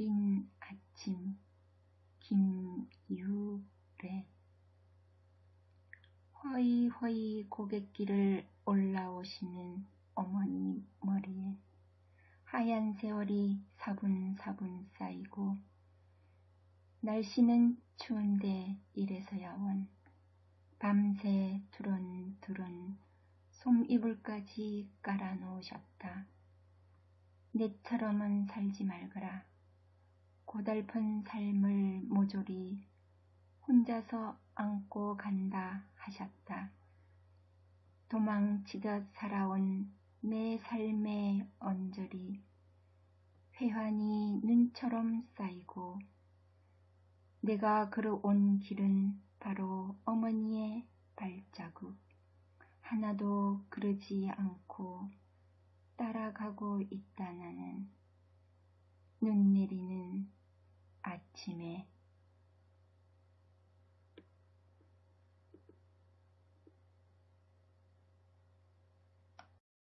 내린 아침 김유래 허이허이 고갯길을 올라오시는 어머니 머리에 하얀 세월이 사분사분 쌓이고 날씨는 추운데 이래서야 원 밤새 두런두런 솜이불까지 깔아놓으셨다. 내처럼은 살지 말거라. 고달픈 삶을 모조리 혼자서 안고 간다 하셨다. 도망치듯 살아온 내 삶의 언저리 회환이 눈처럼 쌓이고 내가 걸어온 길은 바로 어머니의 발자국 하나도 그러지 않고 따라가고 있다 나는 눈 내리는 아침에